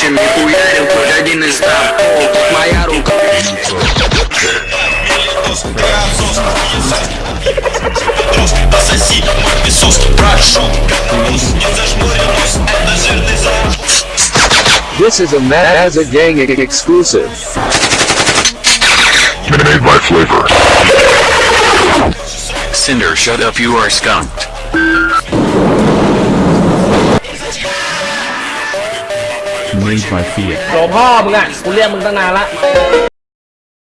Панчем не хуярил, хоть один из дам О, тут моя рука Мелитос, ты отсос, Петрос, пососи мой песос Прошу, коронавирус, не зажмурил нос Это жирный запах This is a Mazza Gang exclusive. Made by flavor. Cinder, shut up, you are skunked. โหลพ่อมึงอะกูเรียกมึงตั้งนานละ